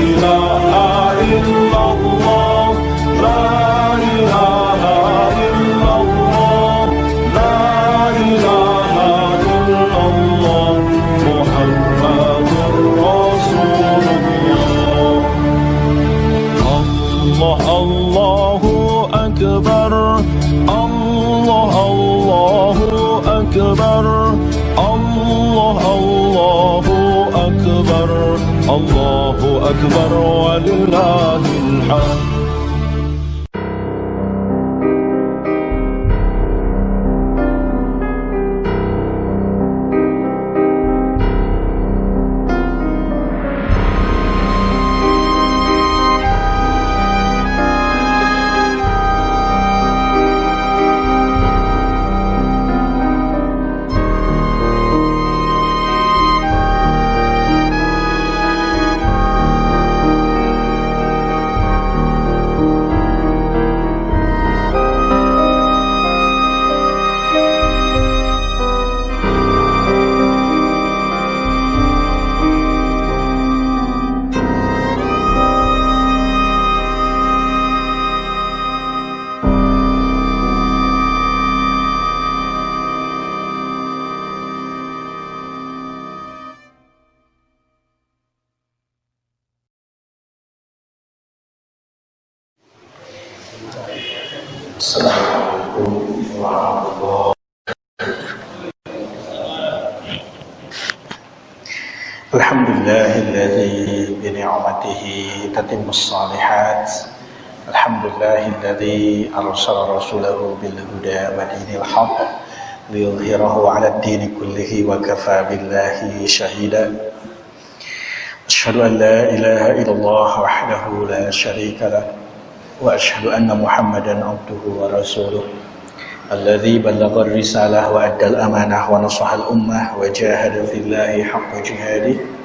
you تتم الصالحات. الحمد لله الذي أرسل رسوله بالهدى ودين الحق ليظهره على الدين كله وكفى بالله شهيدا. أشهد أن لا إله إلا الله وحده لا شريك له وأشهد أن محمدا عبده ورسوله. الذي بلغ الرسالة وأدى الأمانة ونصح الأمة وجاهد في الله حق جهاده.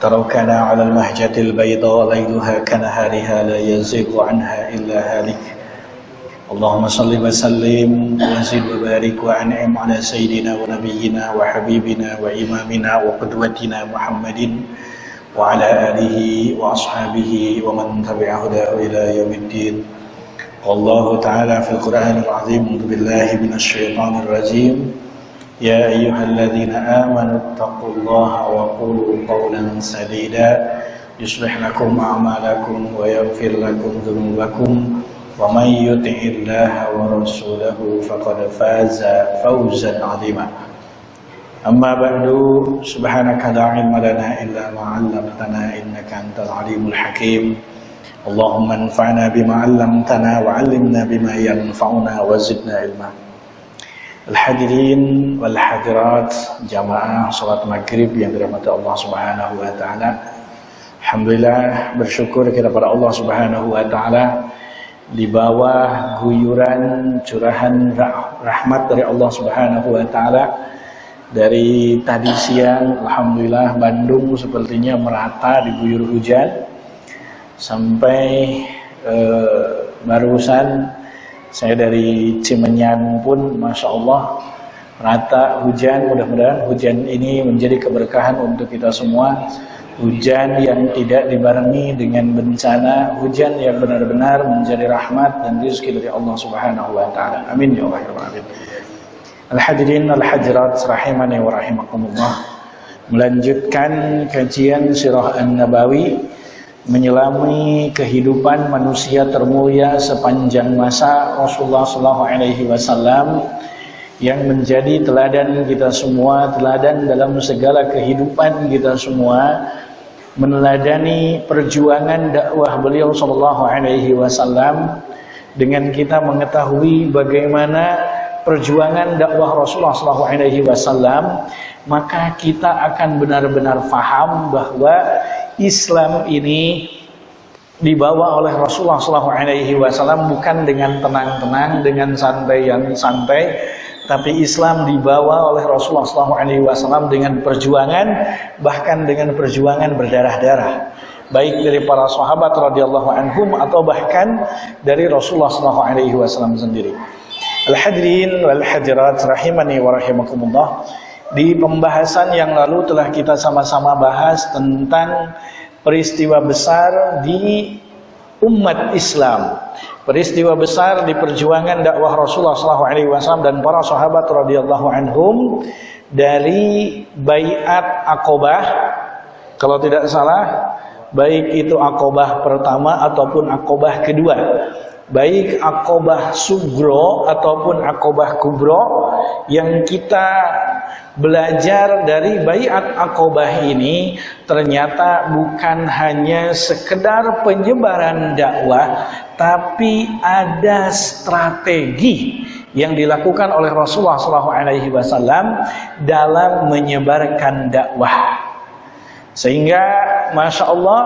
تركنا على المهجة البيضاء ليلها كنهارها لا يزيغ عنها إلا هالك. اللهم صل وسلم وزد وبارك وأنعم على سيدنا ونبينا وحبيبنا وإمامنا وقدوتنا محمد وعلى آله وأصحابه ومن تبع هداه إلى يوم الدين. والله تعالى في القرآن العظيم. بالله من الشيطان الرجيم. يا أيها الذين آمنوا اتقوا الله وقولوا قولا سديدا. يصلح لكم أعمالكم ويغفر لكم ذنوبكم. ومن يطع الله ورسوله فقد فاز فوزا عظيما. أما بعد سبحانك لا علم لنا إلا ما علمتنا إنك أنت العليم الحكيم. اللهم انفعنا بما علمتنا وعلمنا بما ينفعنا وزدنا علما. Al-hadirin wal hadirat jamaah salat maghrib yang dirahmati Allah Subhanahu wa taala. Alhamdulillah bersyukur kepada Allah Subhanahu wa taala di bawah guyuran curahan rahmat dari Allah Subhanahu wa taala dari tadi siang alhamdulillah Bandung sepertinya merata diguyur hujan sampai eh, barusan saya dari Cimenyan pun Masya Allah rata hujan mudah-mudahan hujan ini menjadi keberkahan untuk kita semua. Hujan yang tidak dibarengi dengan bencana hujan yang benar-benar menjadi rahmat dan rezeki dari Allah Subhanahu wa taala. Amin ya Allah ya Rabbal Al-hadirin al-hadirat rahimani wa rahimakumullah. Melanjutkan kajian sirah An-Nabawi menyelami kehidupan manusia termulia sepanjang masa Rasulullah Shallallahu Alaihi Wasallam yang menjadi teladan kita semua, teladan dalam segala kehidupan kita semua, meneladani perjuangan dakwah beliau Shallallahu Alaihi Wasallam dengan kita mengetahui bagaimana perjuangan dakwah Rasulullah Wasallam, maka kita akan benar-benar faham bahwa Islam ini dibawa oleh Rasulullah SAW bukan dengan tenang-tenang, dengan santai yang santai, tapi Islam dibawa oleh Rasulullah SAW dengan perjuangan, bahkan dengan perjuangan berdarah-darah, baik dari para sahabat radhiyallahu anhum atau bahkan dari Rasulullah SAW sendiri. Al-hadirin wal hadirat rahimani wa rahimakumullah. Di pembahasan yang lalu telah kita sama-sama bahas tentang peristiwa besar di umat Islam. Peristiwa besar di perjuangan dakwah Rasulullah SAW dan para sahabat radhiyallahu anhum dari Baiat Aqobah. Kalau tidak salah, baik itu Aqobah pertama ataupun Aqobah kedua. Baik Aqobah Sugro ataupun Aqobah Kubro yang kita belajar dari Baiat Aqobah ini ternyata bukan hanya sekedar penyebaran dakwah tapi ada strategi yang dilakukan oleh Rasulullah SAW dalam menyebarkan dakwah. Sehingga Masya Allah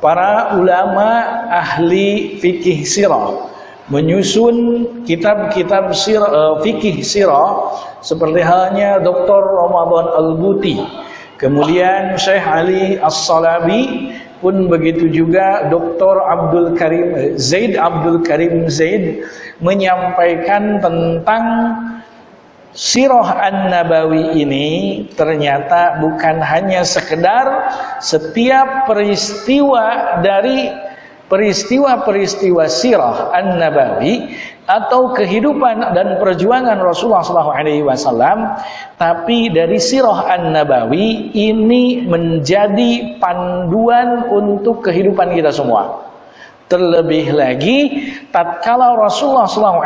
para ulama ahli fikih sirah menyusun kitab-kitab uh, fikih sirah seperti halnya Dr. Ramadan Al-Buti kemudian Syekh Ali As-Salabi pun begitu juga Dr. Abdul Karim Zaid Abdul Karim Zaid menyampaikan tentang Sirah An-Nabawi ini ternyata bukan hanya sekedar setiap peristiwa dari peristiwa-peristiwa sirah An-Nabawi atau kehidupan dan perjuangan Rasulullah SAW tapi dari sirah An-Nabawi ini menjadi panduan untuk kehidupan kita semua. Terlebih lagi tatkala Rasulullah SAW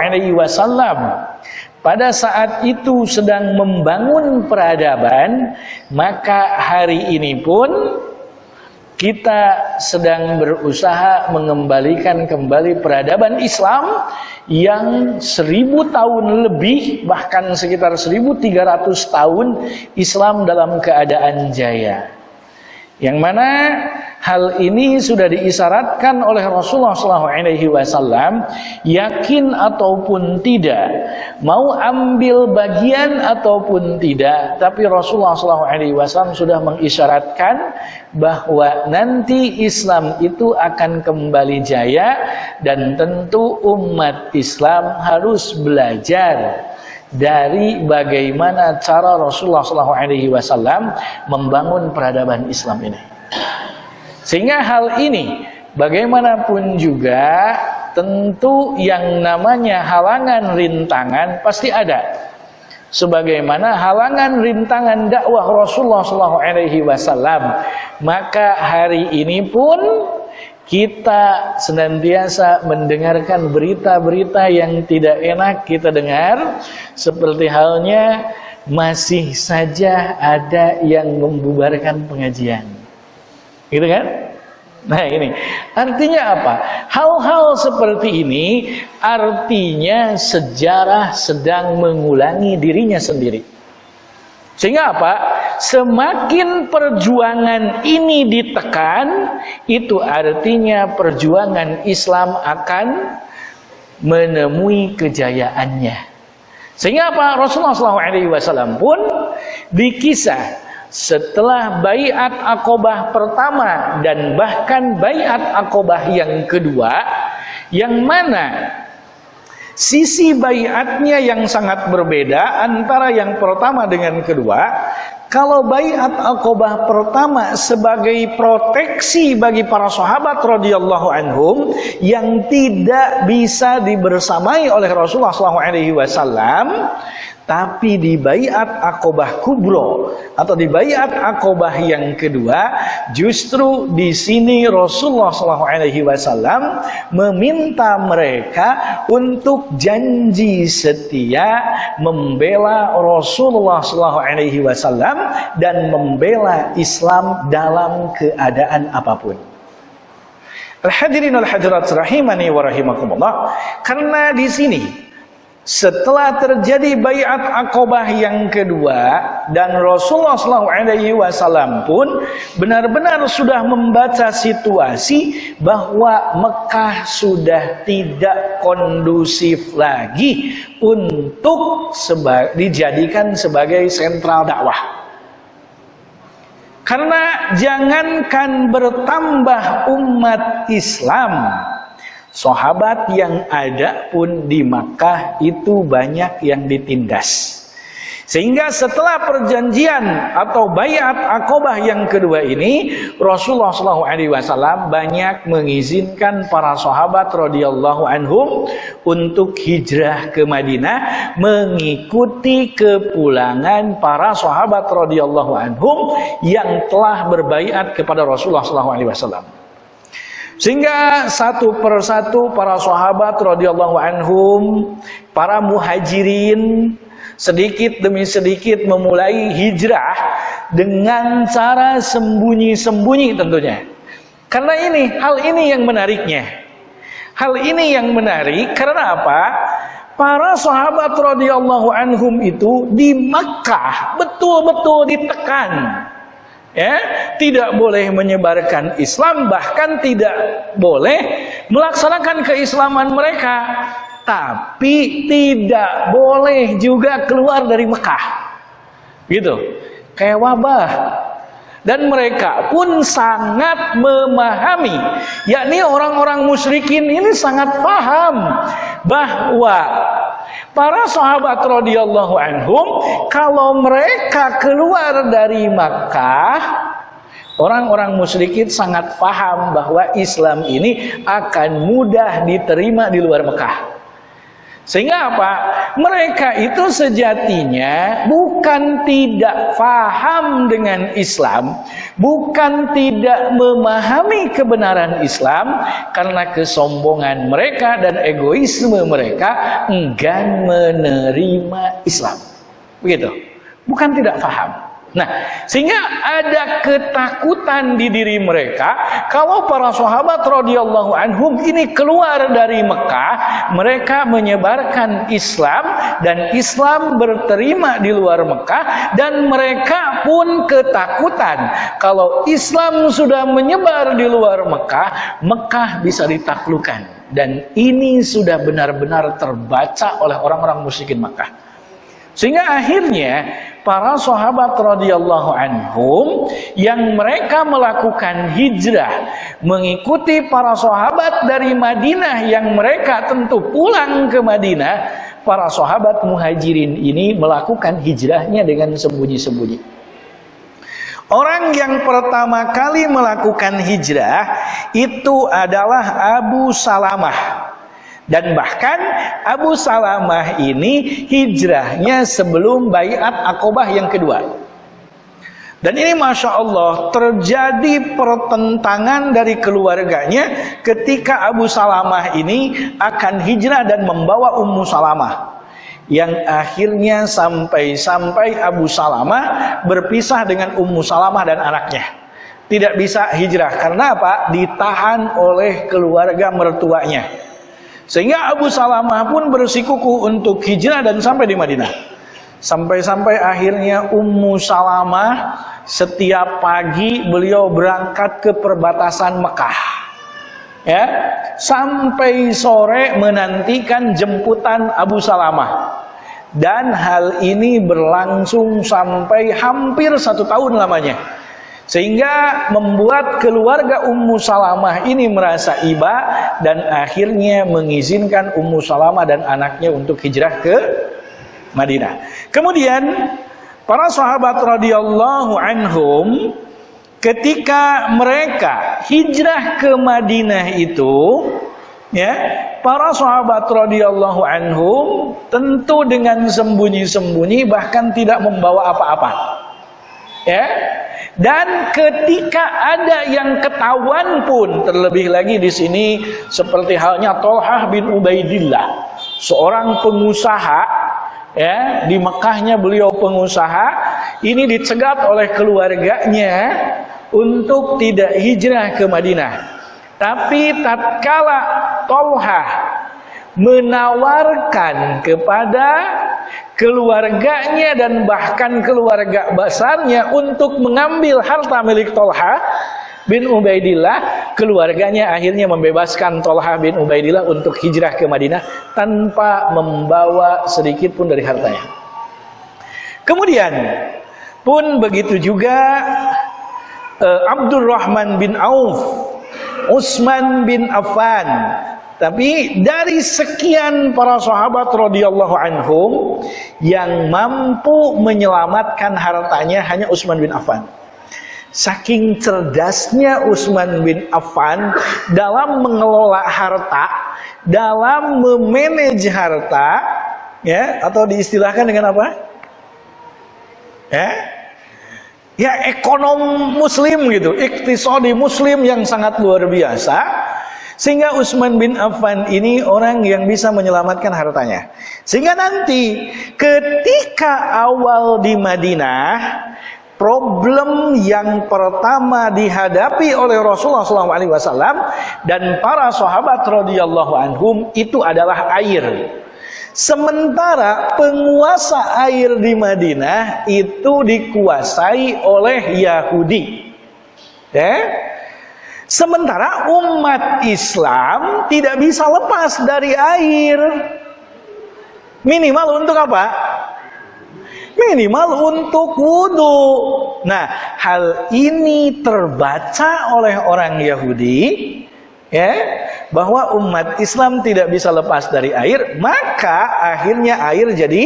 pada saat itu sedang membangun peradaban, maka hari ini pun kita sedang berusaha mengembalikan kembali peradaban Islam yang seribu tahun lebih, bahkan sekitar 1300 tahun Islam dalam keadaan jaya. Yang mana hal ini sudah diisyaratkan oleh Rasulullah SAW, yakin ataupun tidak, mau ambil bagian ataupun tidak, tapi Rasulullah SAW sudah mengisyaratkan bahwa nanti Islam itu akan kembali jaya dan tentu umat Islam harus belajar dari bagaimana cara Rasulullah SAW membangun peradaban Islam ini. Sehingga hal ini bagaimanapun juga tentu yang namanya halangan rintangan pasti ada. Sebagaimana halangan rintangan dakwah Rasulullah SAW, maka hari ini pun kita senantiasa mendengarkan berita-berita yang tidak enak kita dengar. Seperti halnya masih saja ada yang membubarkan pengajian. Gitu kan? Nah ini. Artinya apa? Hal-hal seperti ini artinya sejarah sedang mengulangi dirinya sendiri sehingga apa? Semakin perjuangan ini ditekan, itu artinya perjuangan Islam akan menemui kejayaannya. Sehingga apa? Rasulullah SAW pun dikisah setelah bayat akobah pertama dan bahkan bayat akobah yang kedua, yang mana Sisi bayatnya yang sangat berbeda antara yang pertama dengan kedua. Kalau bayat akobah pertama sebagai proteksi bagi para sahabat radhiyallahu anhum yang tidak bisa dibersamai oleh Rasulullah SAW, tapi di bayat akobah kubro atau di bayat akobah yang kedua, justru di sini Rasulullah SAW meminta mereka untuk janji setia membela Rasulullah SAW dan membela Islam dalam keadaan apa pun. Al-hadirin al-hadirat rahimani wa rahimakumullah. Karena di sini setelah terjadi bayat akobah yang kedua dan Rasulullah SAW pun benar-benar sudah membaca situasi bahwa Mekah sudah tidak kondusif lagi untuk seba dijadikan sebagai sentral dakwah. Karena jangankan bertambah umat Islam Sahabat yang ada pun di Makkah itu banyak yang ditindas. Sehingga setelah perjanjian atau bayat akobah yang kedua ini, Rasulullah SAW banyak mengizinkan para sahabat radhiyallahu anhum untuk hijrah ke Madinah, mengikuti kepulangan para sahabat radhiyallahu anhum yang telah berbayat kepada Rasulullah SAW. Sehingga satu persatu para sahabat radhiyallahu anhum, para muhajirin sedikit demi sedikit memulai hijrah dengan cara sembunyi-sembunyi tentunya. Karena ini, hal ini yang menariknya. Hal ini yang menarik karena apa? Para sahabat radhiyallahu anhum itu di Makkah betul-betul ditekan. Ya, tidak boleh menyebarkan Islam bahkan tidak boleh melaksanakan keislaman mereka tapi tidak boleh juga keluar dari Mekah. Gitu. Kayak wabah. Dan mereka pun sangat memahami, yakni orang-orang musyrikin ini sangat paham bahwa para sahabat radhiyallahu anhum kalau mereka keluar dari Makkah Orang-orang musyrikin sangat paham bahwa Islam ini akan mudah diterima di luar Mekah. Sehingga apa? Mereka itu sejatinya bukan tidak faham dengan Islam, bukan tidak memahami kebenaran Islam karena kesombongan mereka dan egoisme mereka enggan menerima Islam. Begitu. Bukan tidak faham. Nah, sehingga ada ketakutan di diri mereka kalau para sahabat radhiyallahu anhum ini keluar dari Mekah, mereka menyebarkan Islam dan Islam berterima di luar Mekah dan mereka pun ketakutan kalau Islam sudah menyebar di luar Mekah, Mekah bisa ditaklukkan dan ini sudah benar-benar terbaca oleh orang-orang musyrikin Mekah. Sehingga akhirnya para sahabat radhiyallahu anhum yang mereka melakukan hijrah mengikuti para sahabat dari Madinah yang mereka tentu pulang ke Madinah, para sahabat muhajirin ini melakukan hijrahnya dengan sembunyi-sembunyi. Orang yang pertama kali melakukan hijrah itu adalah Abu Salamah dan bahkan Abu Salamah ini hijrahnya sebelum bayat akobah yang kedua. Dan ini Masya Allah terjadi pertentangan dari keluarganya ketika Abu Salamah ini akan hijrah dan membawa Ummu Salamah. Yang akhirnya sampai-sampai Abu Salamah berpisah dengan Ummu Salamah dan anaknya. Tidak bisa hijrah karena apa? Ditahan oleh keluarga mertuanya. Sehingga Abu Salamah pun bersikuku untuk hijrah dan sampai di Madinah. Sampai-sampai akhirnya Ummu Salamah setiap pagi beliau berangkat ke perbatasan Mekah. Ya, sampai sore menantikan jemputan Abu Salamah. Dan hal ini berlangsung sampai hampir satu tahun lamanya. Sehingga membuat keluarga Ummu Salamah ini merasa iba dan akhirnya mengizinkan Ummu Salamah dan anaknya untuk hijrah ke Madinah. Kemudian para sahabat radhiyallahu anhum ketika mereka hijrah ke Madinah itu ya para sahabat radhiyallahu anhum tentu dengan sembunyi-sembunyi bahkan tidak membawa apa-apa ya dan ketika ada yang ketahuan pun terlebih lagi di sini seperti halnya Tolhah bin Ubaidillah, seorang pengusaha ya di Mekahnya beliau pengusaha ini dicegat oleh keluarganya untuk tidak hijrah ke Madinah. Tapi tatkala Tolhah menawarkan kepada keluarganya dan bahkan keluarga besarnya untuk mengambil harta milik Tolha bin Ubaidillah. Keluarganya akhirnya membebaskan Tolha bin Ubaidillah untuk hijrah ke Madinah tanpa membawa sedikit pun dari hartanya. Kemudian pun begitu juga uh, Abdurrahman bin Auf Utsman bin Affan Tapi dari sekian para sahabat radhiyallahu anhum yang mampu menyelamatkan hartanya hanya Utsman bin Affan. Saking cerdasnya Utsman bin Affan dalam mengelola harta, dalam memanage harta, ya atau diistilahkan dengan apa? Ya, ya ekonom muslim gitu, iktisadi muslim yang sangat luar biasa sehingga Utsman bin Affan ini orang yang bisa menyelamatkan hartanya. Sehingga nanti ketika awal di Madinah, problem yang pertama dihadapi oleh Rasulullah SAW dan para sahabat radhiyallahu anhum itu adalah air. Sementara penguasa air di Madinah itu dikuasai oleh Yahudi. Ya? Sementara umat Islam tidak bisa lepas dari air. Minimal untuk apa? Minimal untuk wudhu. Nah, hal ini terbaca oleh orang Yahudi, ya, bahwa umat Islam tidak bisa lepas dari air, maka akhirnya air jadi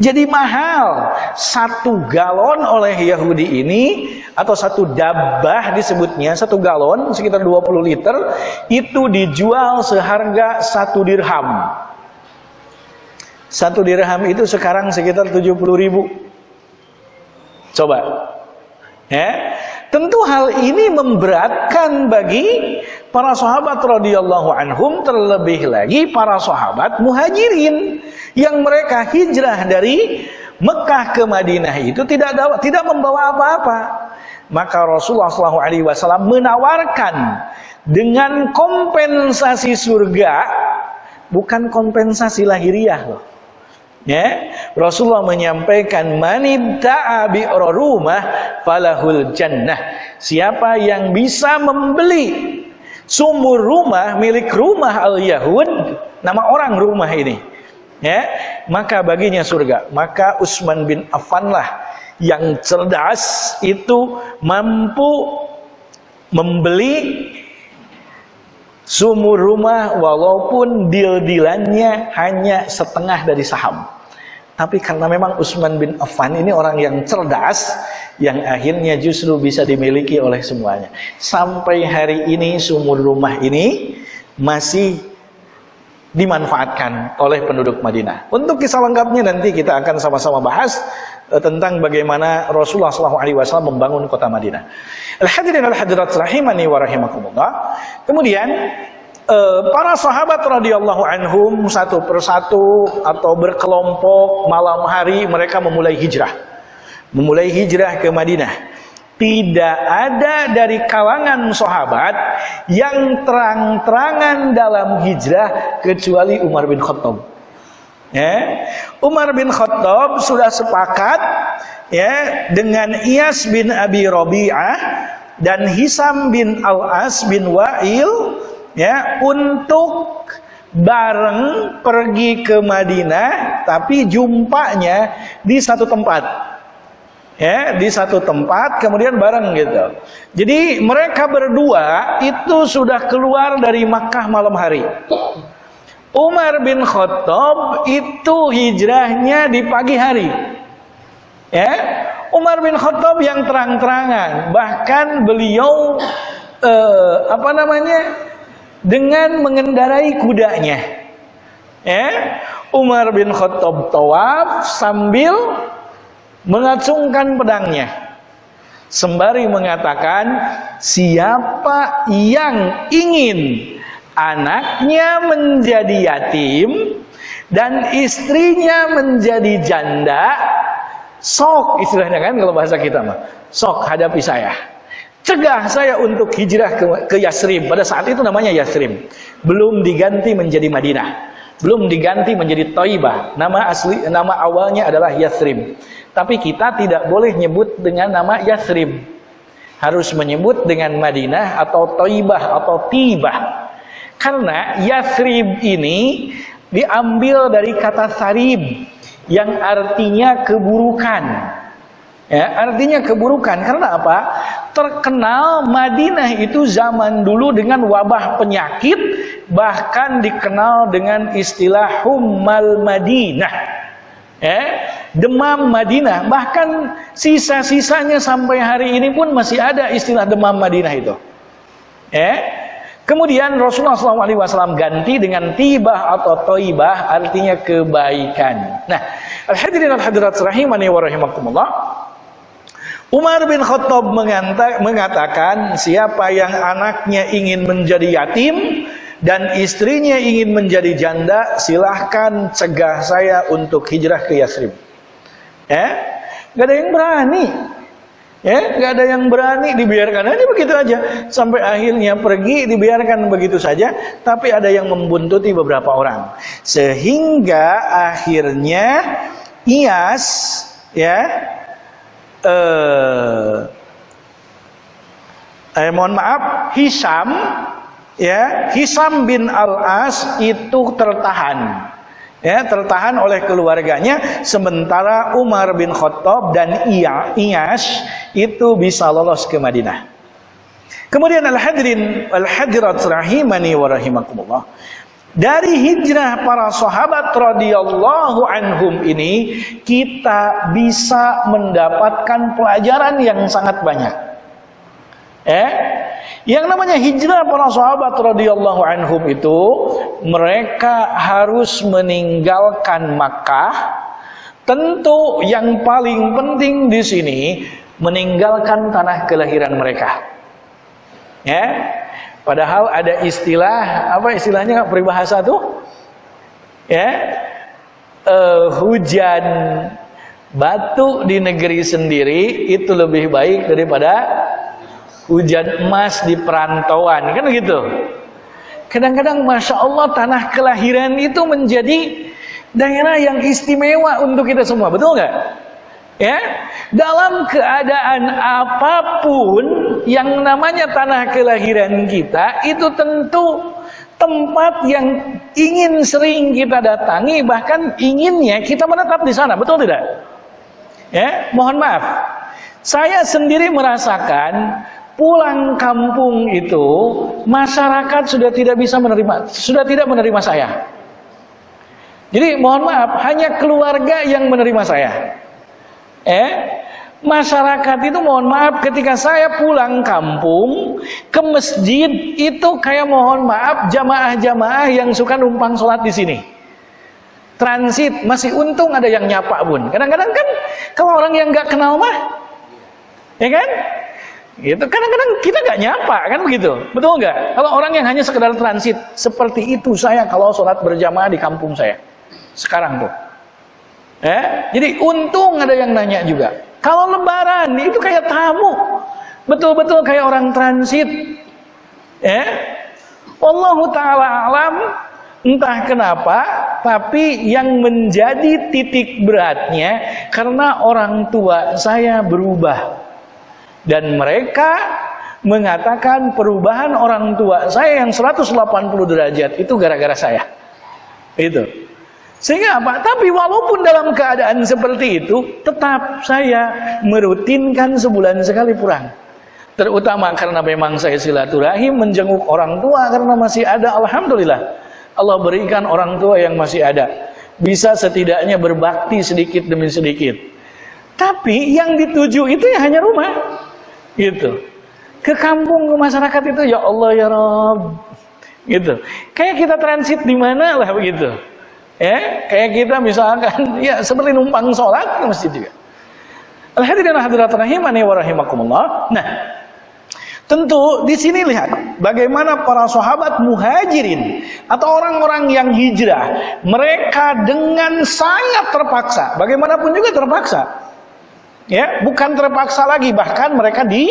jadi mahal. Satu galon oleh Yahudi ini atau satu dabah disebutnya, satu galon sekitar 20 liter itu dijual seharga satu dirham. Satu dirham itu sekarang sekitar 70 ribu. Coba. Ya. Tentu hal ini memberatkan bagi para sahabat radhiyallahu anhum terlebih lagi para sahabat muhajirin yang mereka hijrah dari Mekah ke Madinah itu tidak tidak membawa apa-apa. Maka Rasulullah SAW menawarkan dengan kompensasi surga bukan kompensasi lahiriah loh. Ya, Rasulullah menyampaikan manibta'a rumah falahul jannah. Siapa yang bisa membeli sumur rumah milik rumah al-Yahud, nama orang rumah ini, ya, maka baginya surga. Maka Utsman bin Affan lah yang cerdas itu mampu membeli sumur rumah walaupun deal-dealannya hanya setengah dari saham. Tapi karena memang Utsman bin Affan ini orang yang cerdas, yang akhirnya justru bisa dimiliki oleh semuanya. Sampai hari ini sumur rumah ini masih dimanfaatkan oleh penduduk Madinah. Untuk kisah lengkapnya nanti kita akan sama-sama bahas uh, tentang bagaimana Rasulullah SAW membangun kota Madinah. Al-hadirin al-hadirat rahimani wa rahimakumullah. Kemudian para sahabat radhiyallahu anhum satu persatu atau berkelompok malam hari mereka memulai hijrah. Memulai hijrah ke Madinah tidak ada dari kalangan sahabat yang terang-terangan dalam hijrah kecuali Umar bin Khattab. Ya, Umar bin Khattab sudah sepakat ya dengan Iyas bin Abi Rabi'ah dan Hisam bin Al-As bin Wa'il ya untuk bareng pergi ke Madinah tapi jumpanya di satu tempat ya di satu tempat kemudian bareng gitu. Jadi mereka berdua itu sudah keluar dari Makkah malam hari. Umar bin Khattab itu hijrahnya di pagi hari. Ya, Umar bin Khattab yang terang-terangan, bahkan beliau eh, apa namanya? Dengan mengendarai kudanya. Ya, Umar bin Khattab tawaf sambil mengacungkan pedangnya. Sembari mengatakan siapa yang ingin anaknya menjadi yatim dan istrinya menjadi janda? Sok istilahnya kan kalau bahasa kita mah. Sok hadapi saya cegah saya untuk hijrah ke, ke Yasrib pada saat itu namanya Yasrib belum diganti menjadi Madinah belum diganti menjadi Taibah nama asli nama awalnya adalah Yasrib tapi kita tidak boleh nyebut dengan nama Yasrib. Harus menyebut dengan Madinah atau Taibah atau Tibah. Karena Yasrib ini diambil dari kata sarib yang artinya keburukan. Ya, artinya keburukan karena apa? Terkenal Madinah itu zaman dulu dengan wabah penyakit bahkan dikenal dengan istilah hummal Madinah. Ya, demam Madinah bahkan sisa-sisanya sampai hari ini pun masih ada istilah demam Madinah itu. Ya. Kemudian Rasulullah SAW ganti dengan tibah atau toibah artinya kebaikan. Nah, al-hadirin al-hadirat rahimani wa. Umar bin Khattab mengatakan siapa yang anaknya ingin menjadi yatim dan istrinya ingin menjadi janda silahkan cegah saya untuk hijrah ke Yasrib. Ya, gak ada yang berani. Ya, gak ada yang berani dibiarkan aja begitu aja sampai akhirnya pergi dibiarkan begitu saja. Tapi ada yang membuntuti beberapa orang sehingga akhirnya Iyas ya eh, eh mohon maaf Hisam ya Hisam bin Al-As itu tertahan. Ya tertahan oleh keluarganya. Sementara Umar bin Khattab dan Iya Iyas itu bisa lolos ke Madinah. Kemudian al-hadirin al-hadirat rahimani wa rahimakumullah dari hijrah para sahabat radhiyallahu anhum ini kita bisa mendapatkan pelajaran yang sangat banyak. Eh, yang namanya hijrah para sahabat radhiyallahu anhum itu mereka harus meninggalkan Makkah. Tentu yang paling penting di sini meninggalkan tanah kelahiran mereka. Ya, Padahal ada istilah apa istilahnya peribahasa tuh? Ya. Uh, hujan batu di negeri sendiri itu lebih baik daripada hujan emas di perantauan kan gitu. Kadang-kadang masya Allah tanah kelahiran itu menjadi daerah yang istimewa untuk kita semua, betul nggak? Ya, dalam keadaan apa pun yang namanya tanah kelahiran kita itu tentu tempat yang ingin sering kita datangi bahkan inginnya kita menetap di sana, betul tidak? Ya, mohon maaf. Saya sendiri merasakan pulang kampung itu masyarakat sudah tidak bisa menerima sudah tidak menerima saya. Jadi mohon maaf, hanya keluarga yang menerima saya. Eh, masyarakat itu mohon maaf ketika saya pulang kampung ke masjid itu kayak mohon maaf jamaah-jamaah yang suka numpang sholat di sini. Transit masih untung ada yang nyapa bun. Kadang-kadang kan kalau orang yang nggak kenal mah, ya kan? Gitu. Kadang-kadang kita nggak nyapa kan begitu, betul nggak? Kalau orang yang hanya sekedar transit seperti itu saya kalau sholat berjamaah di kampung saya sekarang tuh. Eh, jadi untung ada yang nanya juga. Kalau lebaran itu kayak tamu. Betul-betul kayak orang transit. Eh, Allah taala alam entah kenapa tapi yang menjadi titik beratnya karena orang tua saya berubah. Dan mereka mengatakan perubahan orang tua saya yang 180 derajat itu gara-gara saya. Itu. Sehingga apa? Tapi walaupun dalam keadaan seperti itu, tetap saya merutinkan sebulan sekali pulang. Terutama karena memang saya silaturahim menjenguk orang tua karena masih ada alhamdulillah. Allah berikan orang tua yang masih ada. Bisa setidaknya berbakti sedikit demi sedikit. Tapi yang dituju itu ya hanya rumah. Gitu. Ke kampung ke masyarakat itu ya Allah ya Rob. Gitu. Kayak kita transit di mana lah begitu. Ya, kayak kita misalkan ya seperti numpang sholat ke masjid juga. Al-hadirin hadirat rahimani wa rahimakumullah. Nah, tentu di sini lihat bagaimana para sahabat muhajirin atau orang-orang yang hijrah, mereka dengan sangat terpaksa, bagaimanapun juga terpaksa. Ya, bukan terpaksa lagi, bahkan mereka di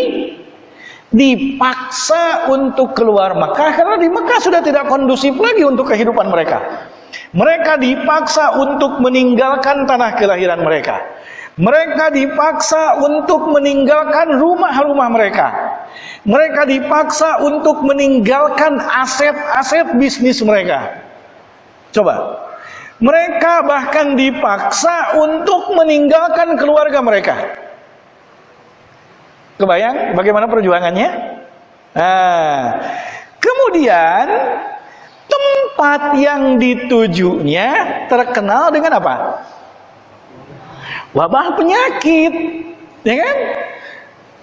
dipaksa untuk keluar Mekah karena di Mekah sudah tidak kondusif lagi untuk kehidupan mereka. Mereka dipaksa untuk meninggalkan tanah kelahiran mereka. Mereka dipaksa untuk meninggalkan rumah-rumah mereka. Mereka dipaksa untuk meninggalkan aset-aset bisnis mereka. Coba. Mereka bahkan dipaksa untuk meninggalkan keluarga mereka. Kebayang bagaimana perjuangannya? Nah, kemudian tempat yang ditujunya terkenal dengan apa? Wabah penyakit, ya kan?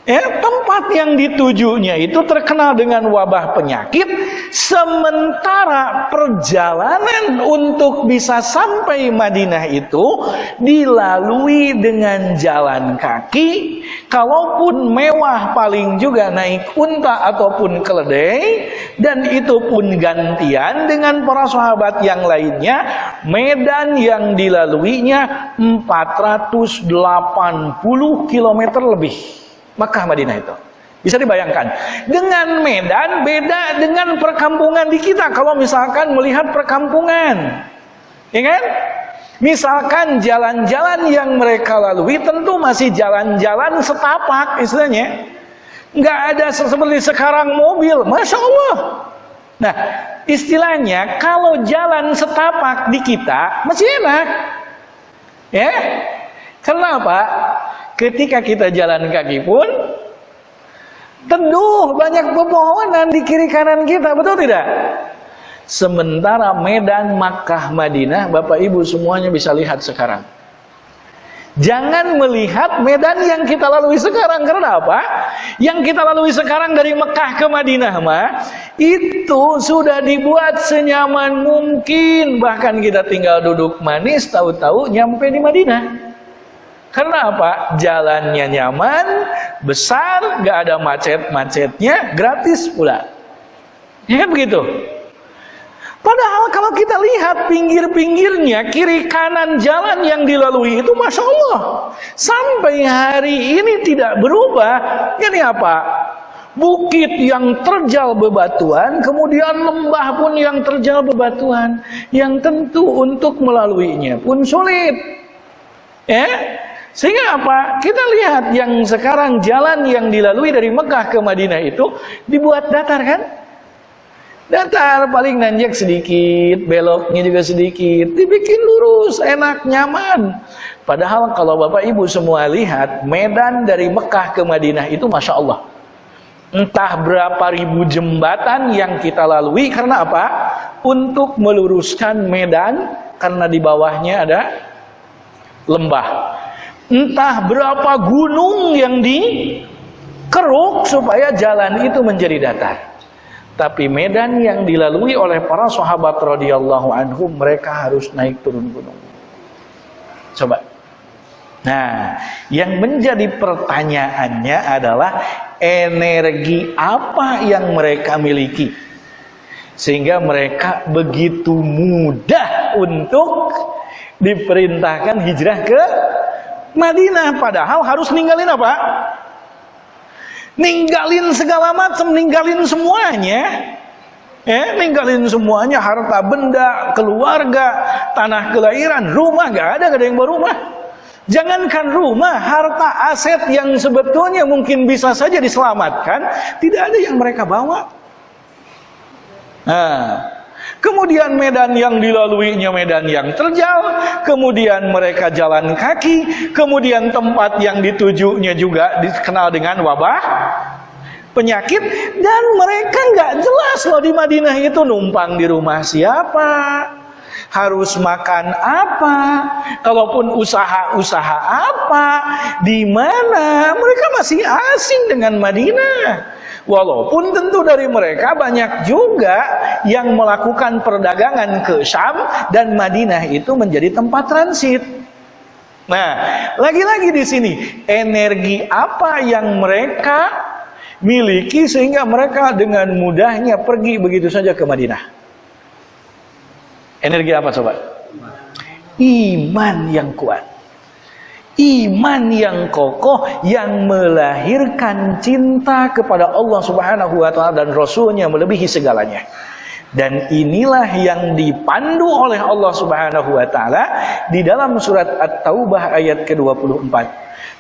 Ya, tempat yang ditujunya itu terkenal dengan wabah penyakit, sementara perjalanan untuk bisa sampai Madinah itu dilalui dengan jalan kaki, kalaupun mewah paling juga naik unta ataupun keledai, dan itu pun gantian dengan para sahabat yang lainnya, medan yang dilaluinya 480 km lebih. Makkah Madinah itu. Bisa dibayangkan. Dengan Medan beda dengan perkampungan di kita. Kalau misalkan melihat perkampungan. Ya kan? Misalkan jalan-jalan yang mereka lalui tentu masih jalan-jalan setapak istilahnya. Nggak ada seperti sekarang mobil. Masya Allah. Nah, istilahnya kalau jalan setapak di kita masih enak. Ya. Kenapa? Ketika kita jalan kaki pun teduh banyak pepohonan di kiri kanan kita, betul tidak? Sementara Medan, Makkah, Madinah, Bapak Ibu semuanya bisa lihat sekarang. Jangan melihat medan yang kita lalui sekarang karena apa? Yang kita lalui sekarang dari Mekah ke Madinah mah itu sudah dibuat senyaman mungkin bahkan kita tinggal duduk manis tahu-tahu nyampe di Madinah. Karena apa? Jalannya nyaman, besar, gak ada macet-macetnya, gratis pula. Ya kan begitu? Padahal kalau kita lihat pinggir-pinggirnya, kiri kanan jalan yang dilalui itu Masya Allah. Sampai hari ini tidak berubah. Ini apa? Bukit yang terjal bebatuan, kemudian lembah pun yang terjal bebatuan. Yang tentu untuk melaluinya pun sulit. Ya, sehingga apa? Kita lihat yang sekarang jalan yang dilalui dari Mekah ke Madinah itu dibuat datar kan? Datar paling nanjak sedikit, beloknya juga sedikit, dibikin lurus, enak, nyaman. Padahal kalau Bapak Ibu semua lihat medan dari Mekah ke Madinah itu Masya Allah. Entah berapa ribu jembatan yang kita lalui karena apa? Untuk meluruskan medan karena di bawahnya ada lembah entah berapa gunung yang dikeruk supaya jalan itu menjadi datar. Tapi medan yang dilalui oleh para sahabat radhiyallahu anhum mereka harus naik turun gunung. Coba. Nah, yang menjadi pertanyaannya adalah energi apa yang mereka miliki sehingga mereka begitu mudah untuk diperintahkan hijrah ke Madinah padahal harus ninggalin apa? Ninggalin segala macam, ninggalin semuanya. Eh, ninggalin semuanya harta benda, keluarga, tanah kelahiran, rumah gak ada, gak ada yang berumah. Jangankan rumah, harta aset yang sebetulnya mungkin bisa saja diselamatkan, tidak ada yang mereka bawa. Nah, Kemudian medan yang dilaluinya medan yang terjal, kemudian mereka jalan kaki, kemudian tempat yang ditujunya juga dikenal dengan wabah penyakit. Dan mereka nggak jelas loh di Madinah itu numpang di rumah siapa harus makan apa kalaupun usaha-usaha apa di mana mereka masih asing dengan Madinah Walaupun tentu dari mereka banyak juga yang melakukan perdagangan ke Syam dan Madinah itu menjadi tempat transit. Nah, lagi-lagi di sini energi apa yang mereka miliki sehingga mereka dengan mudahnya pergi begitu saja ke Madinah. Energi apa coba? Iman yang kuat iman yang kokoh yang melahirkan cinta kepada Allah Subhanahu wa taala dan rasulnya melebihi segalanya. Dan inilah yang dipandu oleh Allah Subhanahu wa taala di dalam surat At-Taubah ayat ke-24.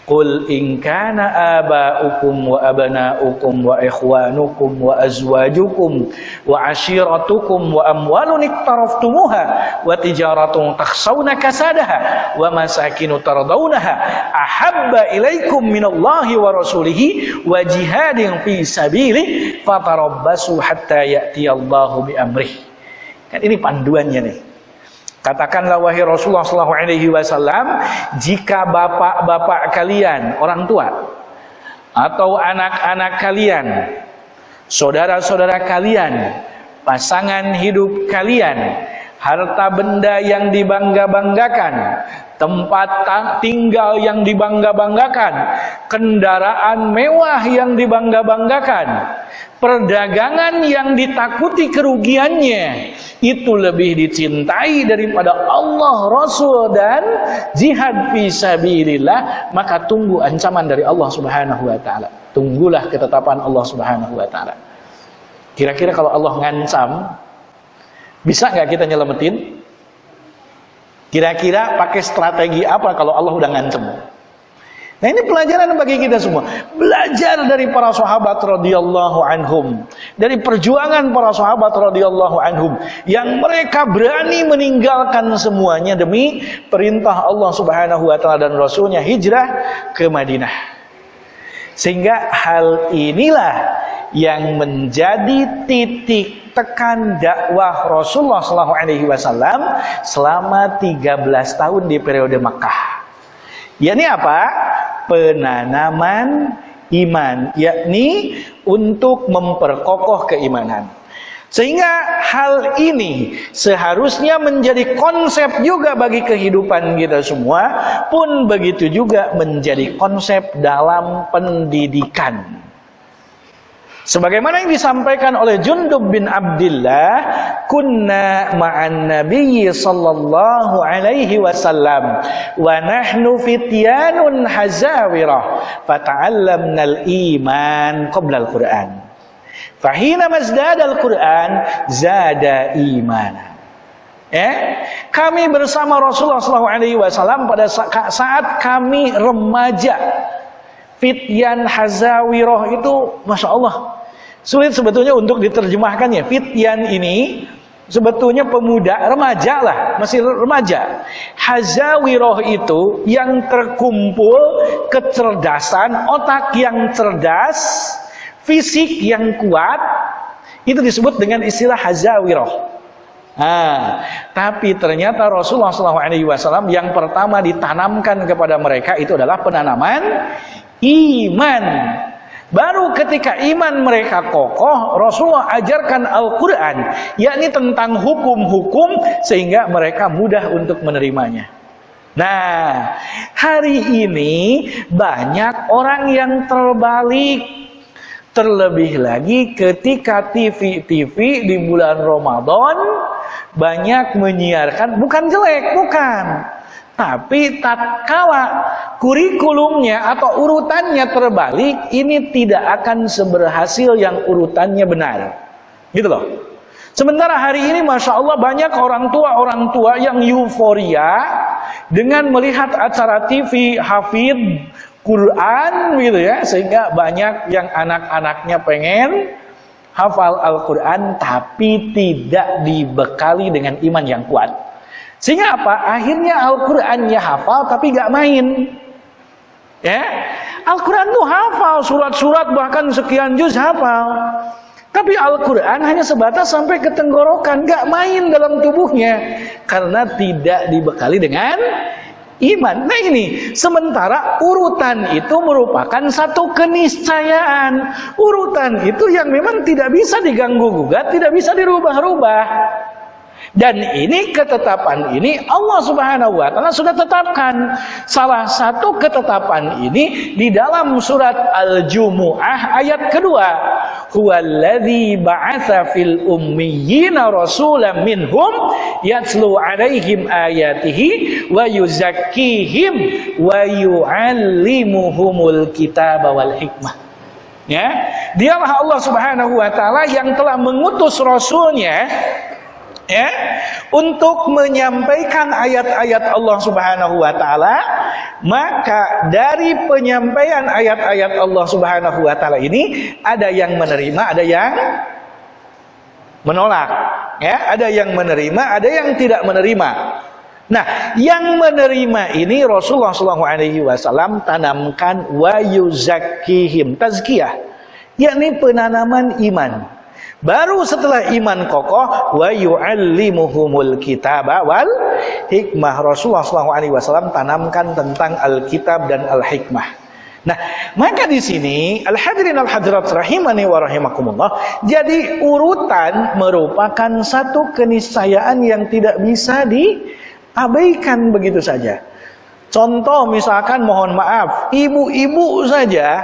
Qul in kana aba'ukum wa abna'ukum wa ikhwanukum wa azwajukum wa ashiratukum wa amwalun iktaraftumuha wa tijaratun takhshawna kasadaha wa masakinu tardawnaha ahabba ilaikum minallahi wa rasulihi wa jihadin fi sabili fatarabbasu hatta ya'tiyallahu bi amrih. Kan ini panduannya nih. Katakanlah wahai Rasulullah Shallallahu Alaihi Wasallam, jika bapak-bapak kalian, orang tua, atau anak-anak kalian, saudara-saudara kalian, pasangan hidup kalian, harta benda yang dibangga-banggakan, tempat tinggal yang dibangga-banggakan, kendaraan mewah yang dibangga-banggakan, perdagangan yang ditakuti kerugiannya, itu lebih dicintai daripada Allah, Rasul dan jihad fi sabilillah, maka tunggu ancaman dari Allah Subhanahu wa taala. Tunggulah ketetapan Allah Subhanahu wa taala. Kira-kira kalau Allah ngancam, bisa nggak kita nyelamatin? Kira-kira pakai strategi apa kalau Allah udah ngancem? Nah ini pelajaran bagi kita semua. Belajar dari para sahabat radhiyallahu anhum, dari perjuangan para sahabat radhiyallahu anhum yang mereka berani meninggalkan semuanya demi perintah Allah Subhanahu wa taala dan rasulnya hijrah ke Madinah. Sehingga hal inilah yang menjadi titik tekan dakwah Rasulullah SAW selama 13 tahun di periode Makkah. Yakni apa? Penanaman iman, yakni untuk memperkokoh keimanan. Sehingga hal ini seharusnya menjadi konsep juga bagi kehidupan kita semua, pun begitu juga menjadi konsep dalam pendidikan. Sebagaimana yang disampaikan oleh Jundub bin Abdullah, kunna ma'an nabiyyi sallallahu alaihi wasallam wa nahnu fityanun hazawirah fata'allamna al-iman qabla al-Qur'an. Fahina mazdada al-Qur'an zada imana. Ya, kami bersama Rasulullah sallallahu alaihi wasallam pada saat kami remaja Fityan Hazawirah itu Masya Allah Sulit sebetulnya untuk diterjemahkannya. Fityan ini sebetulnya pemuda, remaja lah, masih remaja. Hazawiroh itu yang terkumpul kecerdasan, otak yang cerdas, fisik yang kuat, itu disebut dengan istilah hazawiroh. Nah, tapi ternyata Rasulullah SAW yang pertama ditanamkan kepada mereka itu adalah penanaman iman. Baru ketika iman mereka kokoh, Rasulullah ajarkan Al-Quran, yakni tentang hukum-hukum, sehingga mereka mudah untuk menerimanya. Nah, hari ini banyak orang yang terbalik. Terlebih lagi ketika TV-TV di bulan Ramadan banyak menyiarkan, bukan jelek, bukan tapi tatkala kurikulumnya atau urutannya terbalik, ini tidak akan seberhasil yang urutannya benar. Gitu loh. Sementara hari ini Masya Allah banyak orang tua-orang tua yang euforia dengan melihat acara TV hafid Quran gitu ya. Sehingga banyak yang anak-anaknya pengen hafal Al-Quran tapi tidak dibekali dengan iman yang kuat. Sehingga apa? Akhirnya Al-Qur'annya hafal tapi gak main. Ya. Al-Qur'an tuh hafal, surat-surat bahkan sekian juz hafal. Tapi Al-Quran hanya sebatas sampai ke tenggorokan, gak main dalam tubuhnya. Karena tidak dibekali dengan iman. Nah ini, sementara urutan itu merupakan satu keniscayaan. Urutan itu yang memang tidak bisa diganggu-gugat, tidak bisa dirubah-rubah. Dan ini ketetapan ini Allah Subhanahu wa taala sudah tetapkan. Salah satu ketetapan ini di dalam surat Al-Jumuah ayat kedua. Huwallazi ba'atsa fil ummiyina rasulan minhum yatlu 'alaihim ayatihi wa yuzakkihim wa yu'allimuhumul kitaba wal hikmah. Ya, dialah Allah Subhanahu wa taala yang telah mengutus rasulnya ya untuk menyampaikan ayat-ayat Allah Subhanahu wa taala maka dari penyampaian ayat-ayat Allah Subhanahu wa taala ini ada yang menerima, ada yang menolak. Ya, ada yang menerima, ada yang tidak menerima. Nah, yang menerima ini Rasulullah SAW tanamkan wa yuzakihim tazkiyah, yakni penanaman iman. Baru setelah iman kokoh wa yu'allimuhumul kitaba wal hikmah. Rasulullah SAW tanamkan tentang Alkitab dan Al-Hikmah. Nah, maka di sini al-hadirin al-hadirat rahimani wa rahimakumullah, jadi urutan merupakan satu keniscayaan yang tidak bisa di Abaikan begitu saja. Contoh misalkan mohon maaf, ibu-ibu saja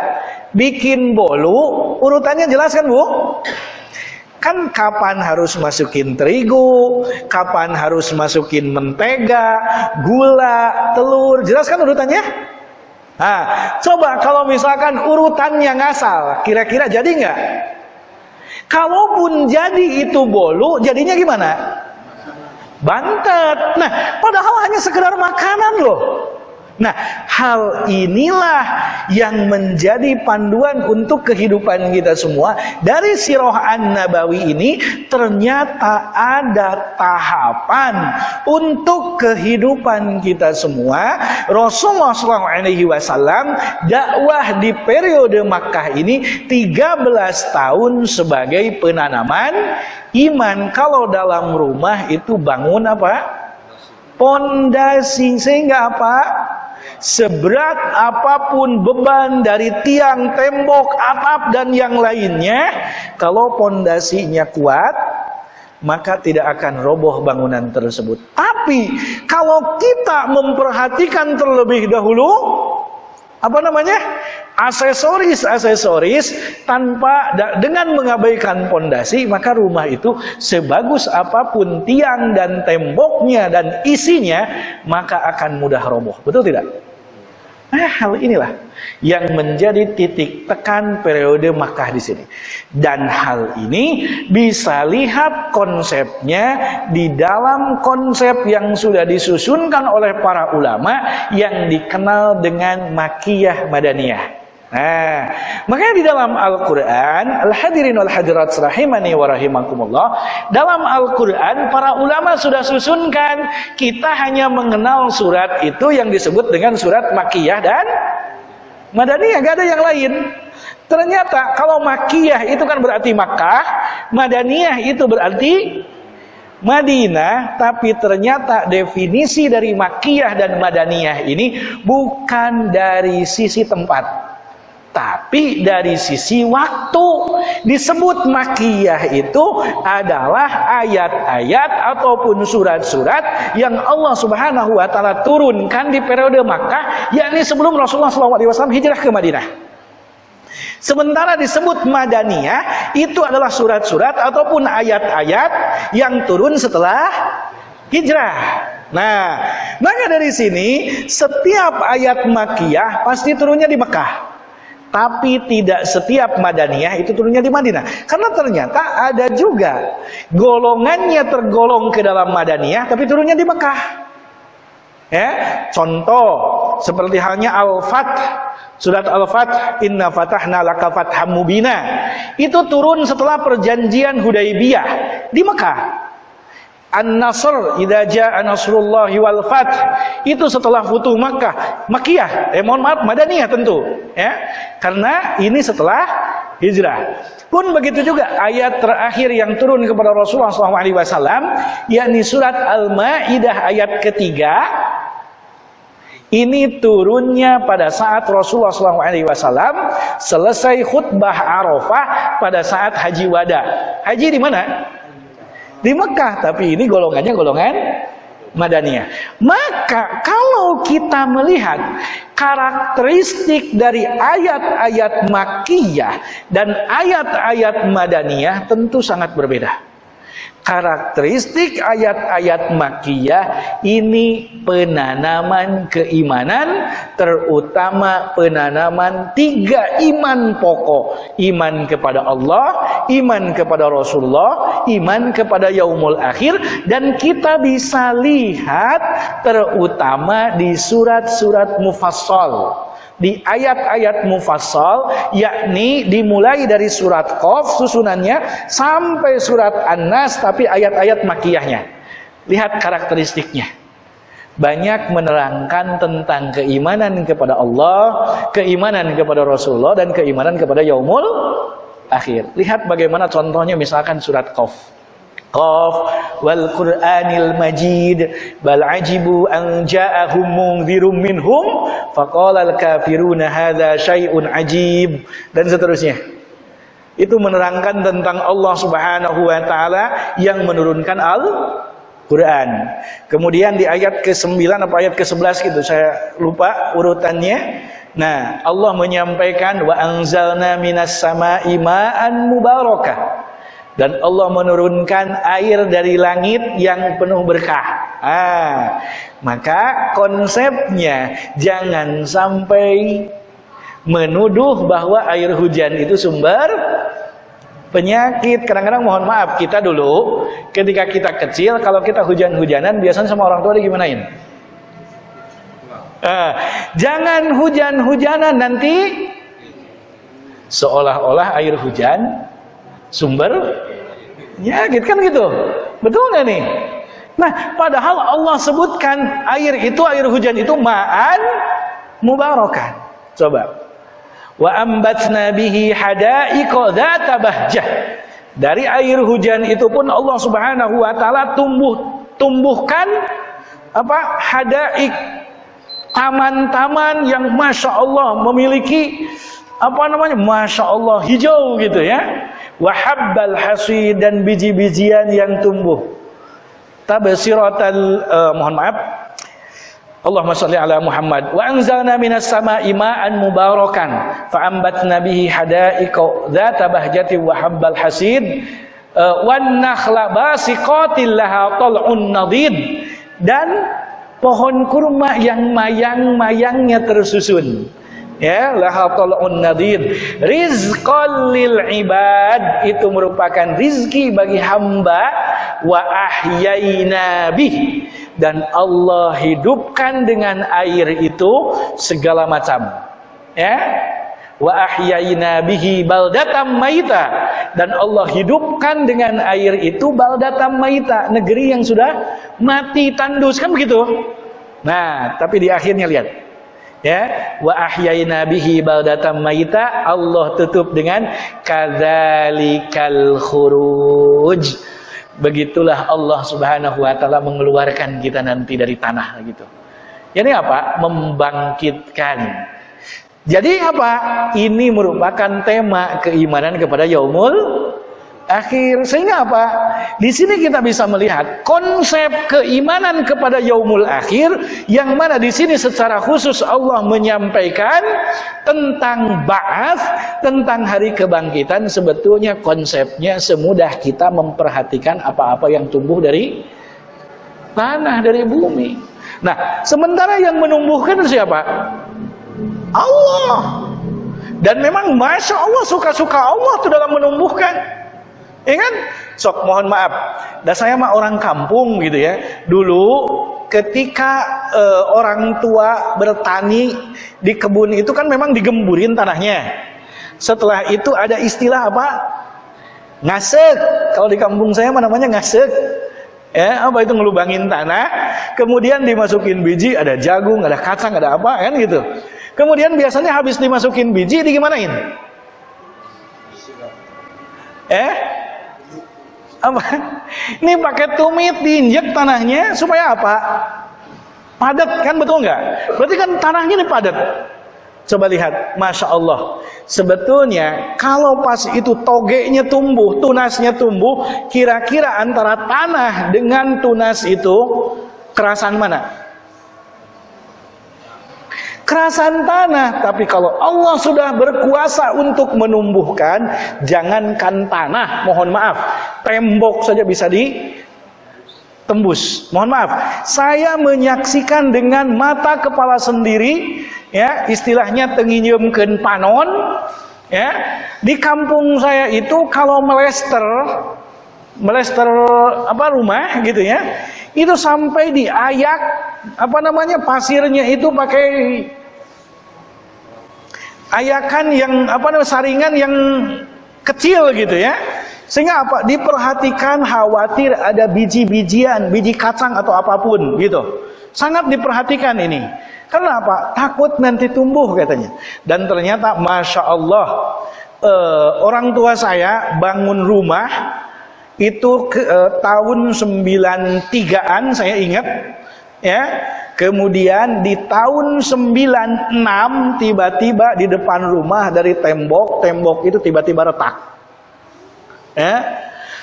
bikin bolu, urutannya jelas kan Bu? Kan kapan harus masukin terigu, kapan harus masukin mentega, gula, telur, jelas kan urutannya? Nah, coba kalau misalkan urutannya ngasal, kira-kira jadi nggak? Kalaupun jadi itu bolu, jadinya gimana? bantet. Nah, padahal hanya sekedar makanan loh. Nah, hal inilah yang menjadi panduan untuk kehidupan kita semua. Dari Sirah An-Nabawi ini ternyata ada tahapan untuk kehidupan kita semua. Rasulullah SAW dakwah di periode Makkah ini 13 tahun sebagai penanaman iman. Kalau dalam rumah itu bangun apa? Pondasi sehingga apa? Seberat apa pun beban dari tiang, tembok, atap dan yang lainnya, kalau pondasinya kuat, maka tidak akan roboh bangunan tersebut. Tapi kalau kita memperhatikan terlebih dahulu apa namanya? aksesoris-aksesoris tanpa dengan mengabaikan pondasi, maka rumah itu sebagus apa pun tiang dan temboknya dan isinya, maka akan mudah roboh. Betul tidak? Nah, hal inilah yang menjadi titik tekan periode Makkah di sini. Dan hal ini bisa lihat konsepnya di dalam konsep yang sudah disusunkan oleh para ulama yang dikenal dengan Makiyah Madaniyah. Nah, makanya di dalam Al-Quran, Al-Hadirin wal-Hadirat rahimani wa rahimakumullah, dalam Al-Quran para ulama sudah susunkan, kita hanya mengenal surat itu yang disebut dengan surat Makiyah dan Madaniyah, gak ada yang lain. Ternyata kalau Makiyah itu kan berarti Makkah, Madaniyah itu berarti Madinah, tapi ternyata definisi dari Makiyah dan Madaniyah ini bukan dari sisi tempat tapi dari sisi waktu disebut makiyah itu adalah ayat-ayat ataupun surat-surat yang Allah Subhanahu wa taala turunkan di periode Makkah yakni sebelum Rasulullah SAW hijrah ke Madinah. Sementara disebut Madaniyah itu adalah surat-surat ataupun ayat-ayat yang turun setelah hijrah. Nah, maka dari sini setiap ayat makiyah pasti turunnya di Mekah. Tapi tidak setiap Madaniyah itu turunnya di Madinah. Karena ternyata ada juga golongannya tergolong ke dalam Madaniyah tapi turunnya di Mekah. Ya, contoh seperti halnya Al-Fath Surat Al-Fath Inna fatahna laka fatham mubina Itu turun setelah perjanjian Hudaybiyah Di Mekah An-Nasr idza jaa nasrullahi wal fath. Itu setelah Futuh Makkah. Makkiyah. Eh mohon maaf Madaniyah tentu. Ya. Karena ini setelah hijrah. Pun begitu juga ayat terakhir yang turun kepada Rasulullah SAW yakni surat Al-Maidah ayat ketiga. Ini turunnya pada saat Rasulullah SAW selesai khutbah Arafah pada saat haji wada. Haji di mana? Di Mekah, tapi ini golongannya golongan Madaniyah. Maka kalau kita melihat karakteristik dari ayat-ayat Makiyah dan ayat-ayat Madaniyah tentu sangat berbeda. Karakteristik ayat-ayat makiyah ini penanaman keimanan terutama penanaman tiga iman pokok. Iman kepada Allah iman kepada Rasulullah iman kepada yaumul akhir dan kita bisa lihat terutama di surat-surat mufassal di ayat-ayat mufassal yakni dimulai dari surat Qaf susunannya sampai surat An-Nas tapi ayat-ayat makiyahnya. Lihat karakteristiknya. Banyak menerangkan tentang keimanan kepada Allah, keimanan kepada Rasulullah dan keimanan kepada yaumul akhir. Lihat bagaimana contohnya misalkan surat Qaf. Qaf wal Qur'anil Majid bal ajibu an ja'ahum munzirum minhum faqala al kafiruna hadza syai'un ajib dan seterusnya. Itu menerangkan tentang Allah Subhanahu wa taala yang menurunkan Al Quran. Kemudian di ayat ke-9 apa ayat ke-11 gitu saya lupa urutannya. Nah, Allah menyampaikan wa anzalna minas sama'i ma'an mubarakah dan Allah menurunkan air dari langit yang penuh berkah. Ah, maka konsepnya jangan sampai menuduh bahwa air hujan itu sumber penyakit. Kadang-kadang mohon maaf kita dulu ketika kita kecil kalau kita hujan-hujanan biasanya sama orang tua digimanain? Ah, jangan hujan-hujanan nanti seolah-olah air hujan sumber? Penyakit kan gitu. Betul nggak nih? Nah padahal Allah sebutkan air itu air hujan itu ma'an mubarakan coba. Wa ambatna bihi hadaiqa dzata bahjah. Dari air hujan itu pun Allah Subhanahu wa taala tumbuh tumbuhkan apa? Hadaik taman-taman yang masya Allah memiliki apa namanya? Masya Allah hijau gitu ya wahabbal hasid dan biji-bijian yang tumbuh. Tabsiratal uh, mohon maaf. Allahumma shalli ala Muhammad. Wa anzalna minas sama'i ma'an mubarakan. Fa ambatna bihi hadaiqa dzata bahjati wa habbal hasid. Uh, wan nakhla basiqatil laha tal'un nadid dan pohon kurma yang mayang-mayangnya tersusun ya lahatalun nadid rizqan lil ibad. Itu merupakan rizki bagi hamba. Wa ahyaina bih. Dan Allah hidupkan dengan air itu segala macam. Ya. Wa ahyaina bihi baldatam maita. Dan Allah hidupkan dengan air itu baldatam maita. Negeri yang sudah mati tandus. Kan begitu? Nah tapi di akhirnya lihat ya wa ahyayna bihi baldatan maita Allah tutup dengan kadzalikal khuruj. Begitulah Allah Subhanahu wa taala mengeluarkan kita nanti dari tanah gitu. Ini apa? Membangkitkan. Jadi apa? Ini merupakan tema keimanan kepada yaumul akhir. Sehingga apa? Di sini kita bisa melihat konsep keimanan kepada yaumul akhir yang mana di sini secara khusus Allah menyampaikan tentang ba'ats, tentang hari kebangkitan sebetulnya konsepnya semudah kita memperhatikan apa-apa yang tumbuh dari tanah dari bumi. Nah, sementara yang menumbuhkan siapa? Allah. Dan memang Masya Allah suka-suka Allah itu dalam menumbuhkan. Ya kan? Sok mohon maaf. Dan saya mah orang kampung gitu ya. Dulu ketika uh, orang tua bertani di kebun itu kan memang digemburin tanahnya. Setelah itu ada istilah apa? Ngasek. Kalau di kampung saya mah namanya ngasek. Ya, apa itu ngelubangin tanah, kemudian dimasukin biji, ada jagung, ada kacang, ada apa kan gitu. Kemudian biasanya habis dimasukin biji digimanain? Eh? Apa? Ini pakai tumit diinjek tanahnya supaya apa? Padat kan betul nggak? Berarti kan tanahnya ini padat. Coba lihat, masya Allah. Sebetulnya kalau pas itu togenya tumbuh, tunasnya tumbuh, kira-kira antara tanah dengan tunas itu kerasan mana? Kerasan tanah. Tapi kalau Allah sudah berkuasa untuk menumbuhkan, jangankan tanah, mohon maaf, tembok saja bisa ditembus. Mohon maaf, saya menyaksikan dengan mata kepala sendiri, ya istilahnya tenginyeumkeun panon, ya di kampung saya itu kalau melester melester apa rumah gitu ya itu sampai diayak apa namanya pasirnya itu pakai ayakan yang apa namanya saringan yang kecil gitu ya. Sehingga apa? Diperhatikan khawatir ada biji-bijian, biji kacang atau apa pun gitu. Sangat diperhatikan ini. Karena apa? Takut nanti tumbuh katanya. Dan ternyata masya Allah eh, orang tua saya bangun rumah itu ke, eh, tahun 93an saya ingat ya Kemudian di tahun 96 tiba-tiba di depan rumah dari tembok, tembok itu tiba-tiba retak. Ya.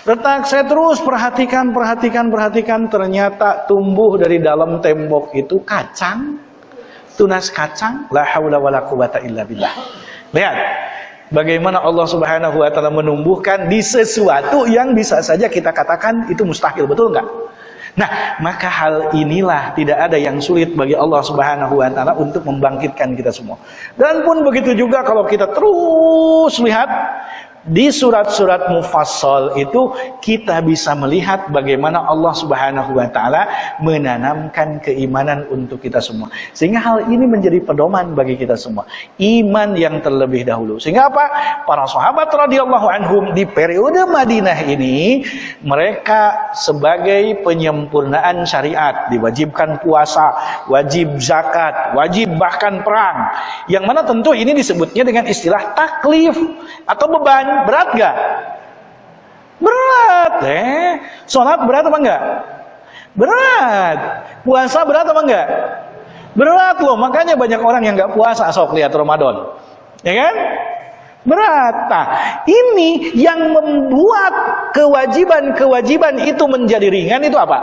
Retak saya terus perhatikan, perhatikan, perhatikan ternyata tumbuh dari dalam tembok itu kacang. Tunas kacang, la haula wala quwata illa billah. Lihat bagaimana Allah Subhanahu wa taala menumbuhkan di sesuatu yang bisa saja kita katakan itu mustahil, betul enggak? Nah, maka hal inilah tidak ada yang sulit bagi Allah Subhanahu wa taala untuk membangkitkan kita semua. Dan pun begitu juga kalau kita terus lihat di surat-surat mufassal itu kita bisa melihat bagaimana Allah Subhanahu wa taala menanamkan keimanan untuk kita semua. Sehingga hal ini menjadi pedoman bagi kita semua. Iman yang terlebih dahulu. Sehingga apa? Para sahabat radhiyallahu anhum di periode Madinah ini mereka sebagai penyempurnaan syariat diwajibkan puasa, wajib zakat, wajib bahkan perang. Yang mana tentu ini disebutnya dengan istilah taklif atau beban berat gak? Berat, eh. Sholat berat apa enggak? Berat. Puasa berat apa enggak? Berat loh, makanya banyak orang yang enggak puasa sok lihat Ramadan. Ya kan? Berat. Nah, ini yang membuat kewajiban-kewajiban itu menjadi ringan itu apa?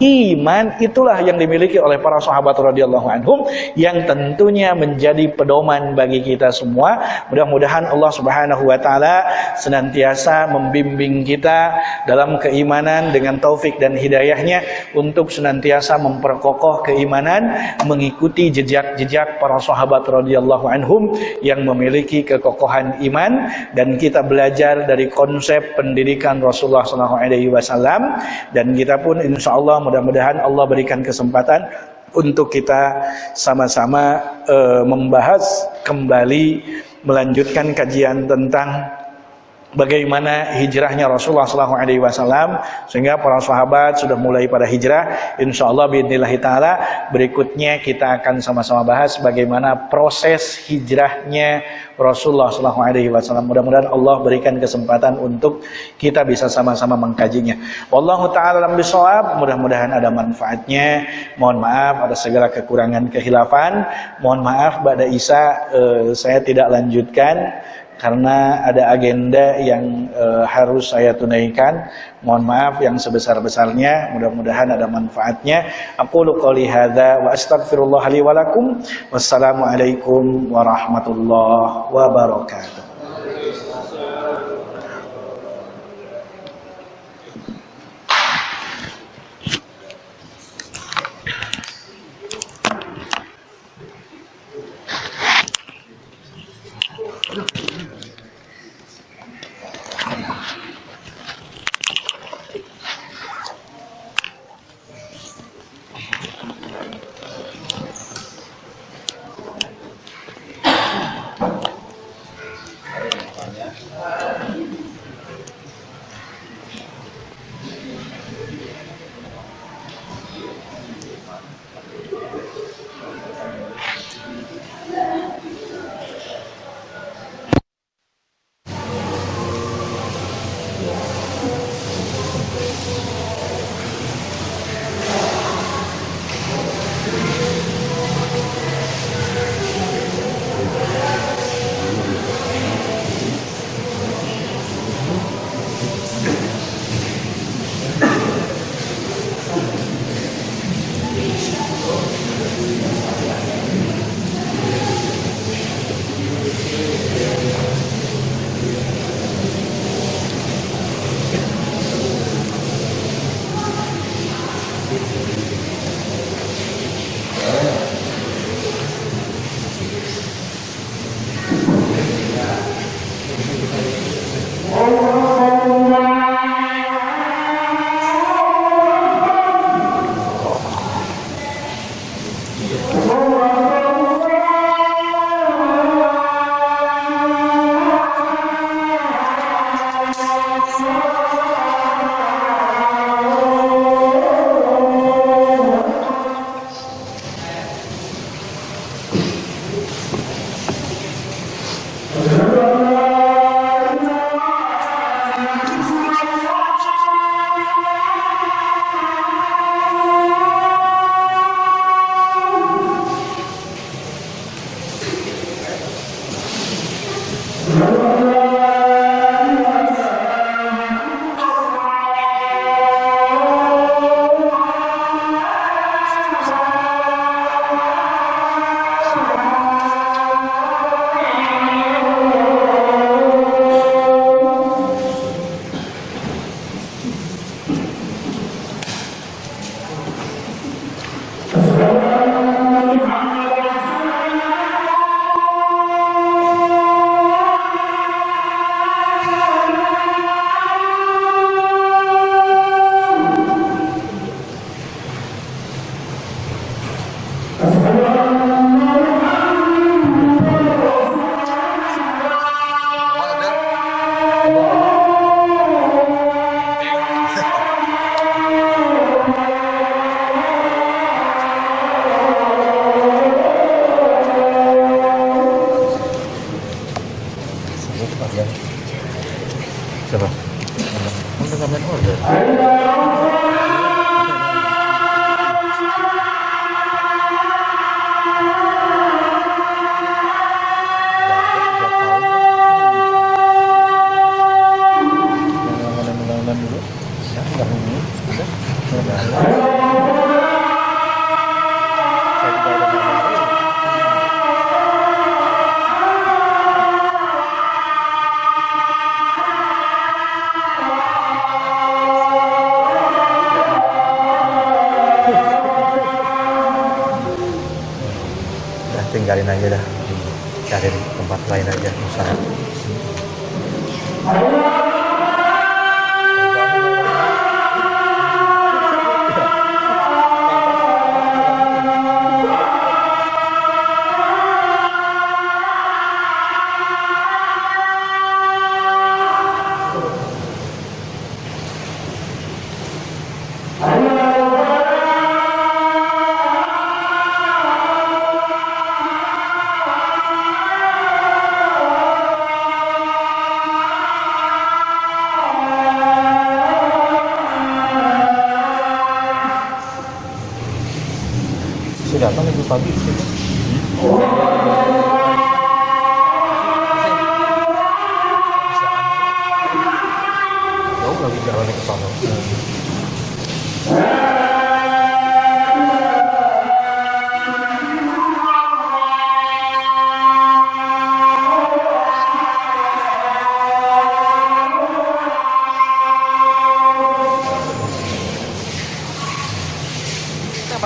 Iman itulah yang dimiliki oleh para sahabat radhiyallahu anhum yang tentunya menjadi pedoman bagi kita semua. Mudah-mudahan Allah Subhanahu wa taala senantiasa membimbing kita dalam keimanan dengan taufik dan hidayahnya untuk senantiasa memperkokoh keimanan mengikuti jejak-jejak para sahabat radhiyallahu anhum yang memiliki kekokohan iman dan kita belajar dari konsep pendidikan Rasulullah wasallam dan kita pun insyaallah mudah-mudahan Allah berikan kesempatan untuk kita sama-sama uh, membahas kembali melanjutkan kajian tentang bagaimana hijrahnya Rasulullah SAW sehingga para sahabat sudah mulai pada hijrah insyaallah biidznillah taala berikutnya kita akan sama-sama bahas bagaimana proses hijrahnya Rasulullah SAW. Mudah-mudahan Allah berikan kesempatan untuk kita bisa sama-sama mengkajinya. Wallahu taala alam bisawab. Mudah-mudahan ada manfaatnya. Mohon maaf ada segala kekurangan kehilafan. Mohon maaf pada Isa eh, saya tidak lanjutkan karena ada agenda yang e, harus saya tunaikan. Mohon maaf yang sebesar-besarnya. Mudah-mudahan ada manfaatnya. Aku qouli hadza wa astaghfirullah li wa lakum. Wassalamualaikum warahmatullahi wabarakatuh.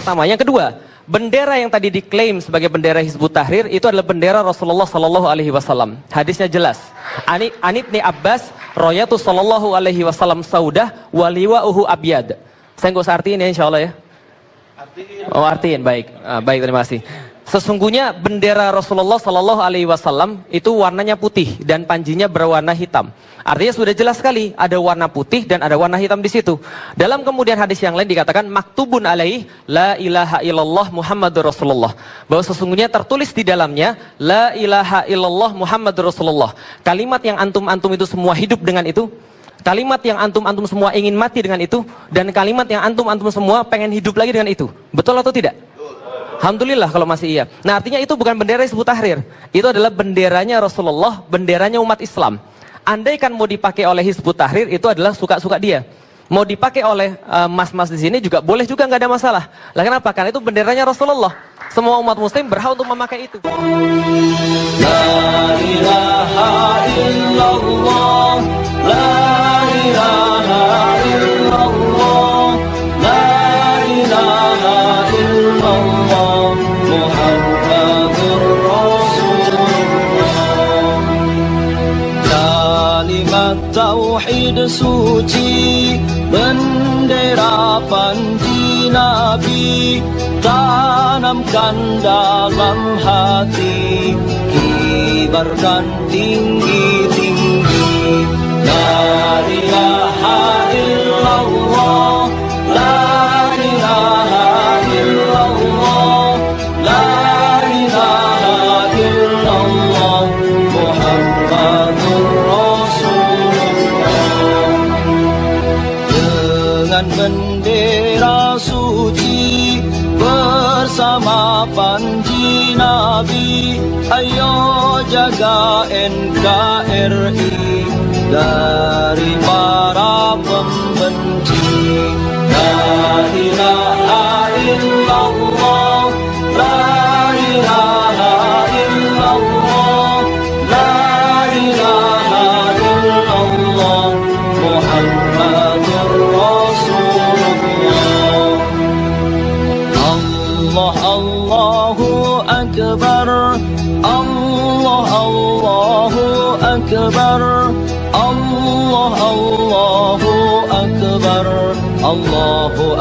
Pertama, yang kedua, bendera yang tadi diklaim sebagai bendera Hizbut Tahrir itu adalah bendera Rasulullah Sallallahu Alaihi Wasallam. Hadisnya jelas. Ani Anibni Abbas, Royatu Sallallahu Alaihi Wasallam Saudah, waliwa uhu abiyad. Saya nggak usah artiin ya, insya Allah ya. Oh artiin, baik, Ah, baik terima kasih. Sesungguhnya bendera Rasulullah Sallallahu Alaihi Wasallam itu warnanya putih dan panjinya berwarna hitam. Artinya sudah jelas sekali ada warna putih dan ada warna hitam di situ. Dalam kemudian hadis yang lain dikatakan maktubun alaih la ilaha illallah Muhammadur Rasulullah. Bahwa sesungguhnya tertulis di dalamnya la ilaha illallah Muhammadur Rasulullah. Kalimat yang antum-antum itu semua hidup dengan itu Kalimat yang antum-antum semua ingin mati dengan itu dan kalimat yang antum-antum semua pengen hidup lagi dengan itu. Betul atau tidak? Alhamdulillah kalau masih iya. Nah artinya itu bukan bendera Hizbut Tahrir. Itu adalah benderanya Rasulullah, benderanya umat Islam. Andaikan mau dipakai oleh Hizbut Tahrir itu adalah suka-suka dia. Mau dipakai oleh eh, mas-mas di sini juga boleh juga nggak ada masalah. Lah kenapa? Karena itu benderanya Rasulullah. Semua umat muslim berhak untuk memakai itu. Kalimat tauhid suci Bendera panji Nabi Tanamkan dalam hati Kibarkan tinggi-tinggi. La ilaha kibarkan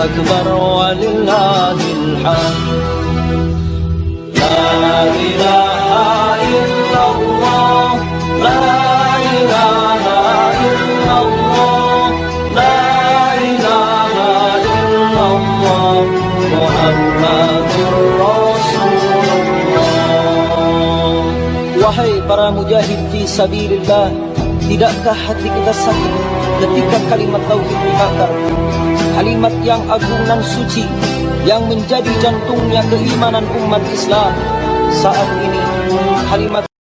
Illallah La ilaha illallah La ilaha illallah Muhammadur Rasulullah Wahai para mujahid fi sabilillah Tidakkah hati kita sakit ketika kalimat tauhid dibakar Kalimat yang agung dan suci Yang menjadi jantungnya keimanan umat Islam Saat ini kalimat